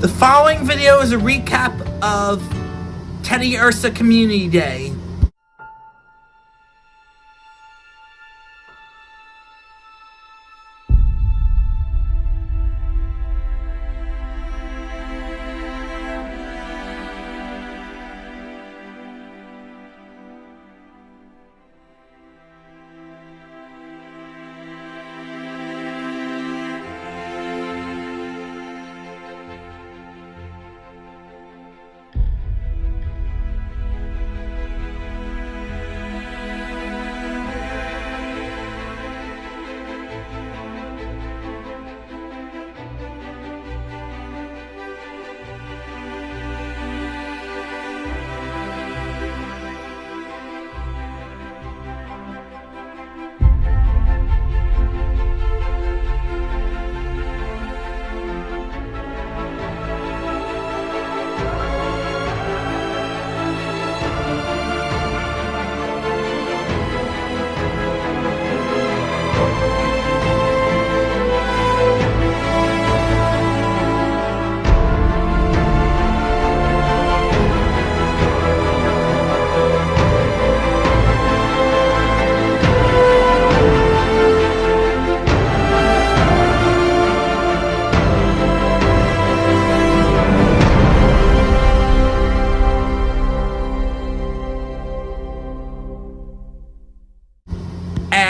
The following video is a recap of Teddiursa Community Day.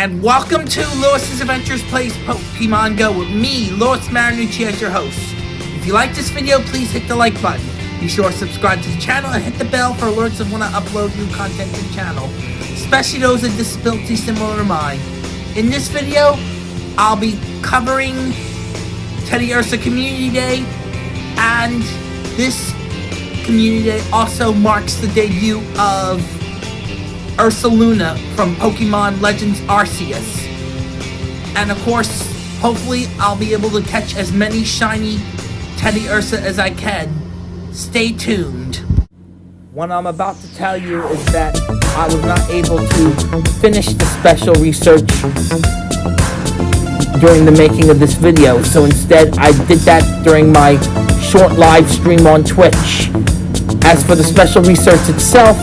And welcome to Lewis's Adventures Plays Pokemon Go with me, Lewis Marinucci, as your host. If you like this video, please hit the like button. Be sure to subscribe to the channel and hit the bell for alerts of when I upload new content to the channel, especially those with disabilities similar to mine. In this video, I'll be covering Teddiursa Community Day, and this Community Day also marks the debut of Ursaluna from Pokemon Legends Arceus. And of course, hopefully I'll be able to catch as many shiny Teddiursa as I can. Stay tuned. What I'm about to tell you is that I was not able to finish the special research during the making of this video, so instead I did that during my short live stream on Twitch. As for the special research itself,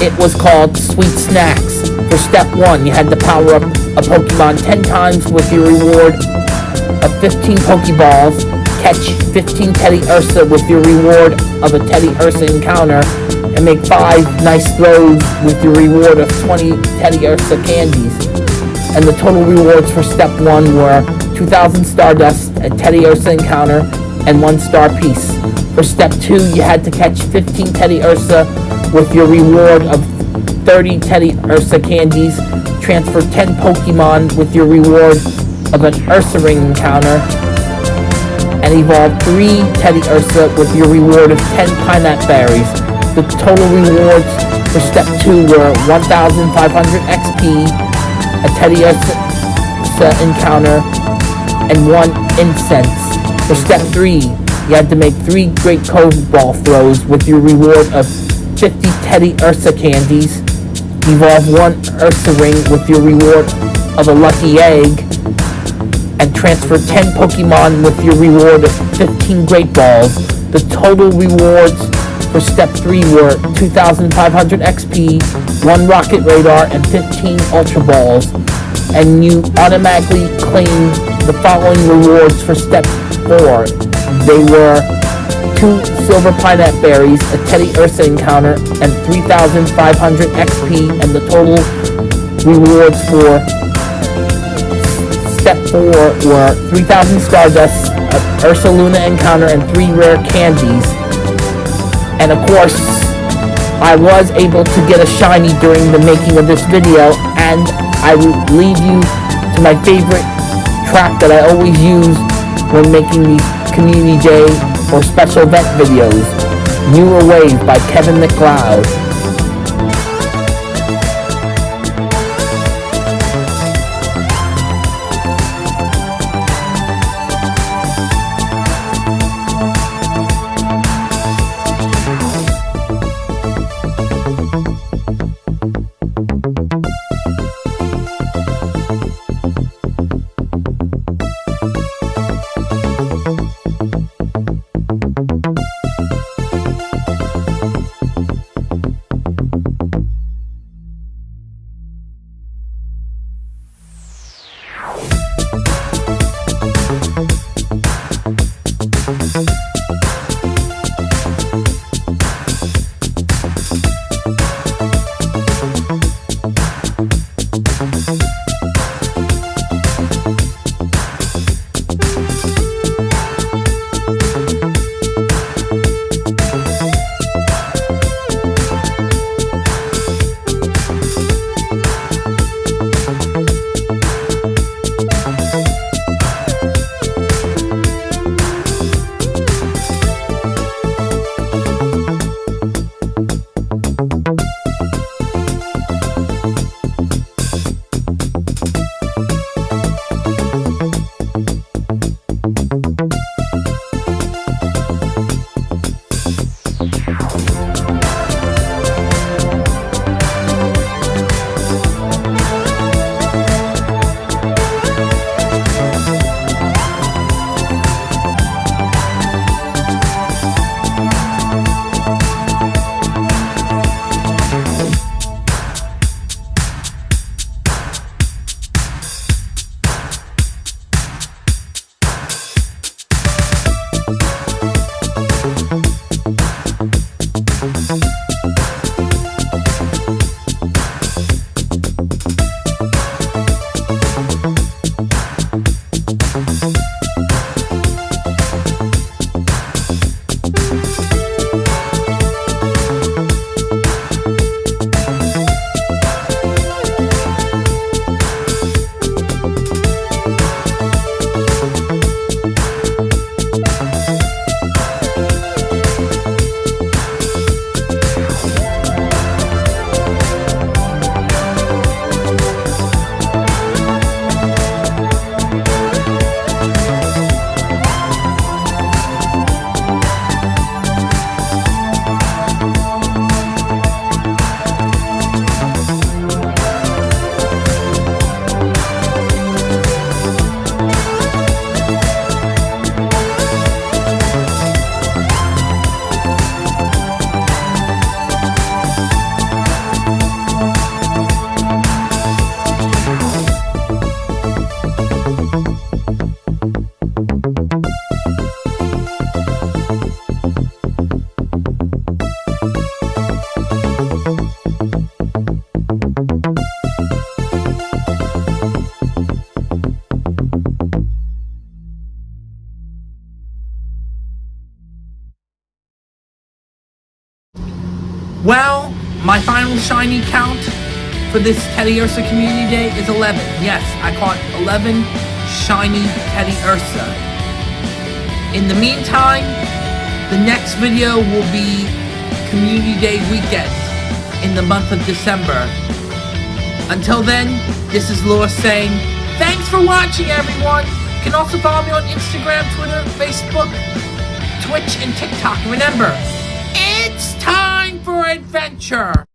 it was called Sweet Snacks. For step 1, you had to power up a Pokemon 10 times with your reward of 15 Pokeballs, catch 15 Teddiursa with your reward of a Teddy Ursa encounter, and make 5 nice throws with your reward of 20 Teddiursa candies. And the total rewards for step 1 were 2,000 Stardust, a Teddiursa encounter, and 1 star piece. For step 2, you had to catch 15 Teddiursa with your reward of 30 Teddy Ursa candies, transfer 10 Pokemon with your reward of an Ursaring encounter, and evolve 3 Teddy Ursa with your reward of 10 Pinap Berries. The total rewards for step 2 were 1,500 XP, a Teddiursa encounter, and 1 Incense. For step 3, you had to make 3 Great Curveball throws with your reward of 50 Teddiursa candies, evolve one Ursaring with your reward of a lucky egg, and transfer 10 Pokemon with your reward of 15 Great Balls. The total rewards for step 3 were 2,500 XP, 1 Rocket Radar, and 15 Ultra Balls. And you automatically claim the following rewards for step 4. They were two silver Pinap berries, a Teddiursa encounter, and 3,500 XP, and the total rewards for step 4 were 3,000 Stardust, a Ursaluna encounter, and 3 rare candies. And of course, I was able to get a shiny during the making of this video, and I will leave you to my favorite track that I always use when making these Community Day or special event videos. Newer Wave by Kevin MacLeod. My final shiny count for this Teddiursa Community Day is 11. Yes, I caught 11 shiny Teddy Ursa. In the meantime, the next video will be Community Day weekend in the month of December. Until then, this is Lewis saying, thanks for watching everyone! You can also follow me on Instagram, Twitter, Facebook, Twitch, and TikTok. Remember, for adventure!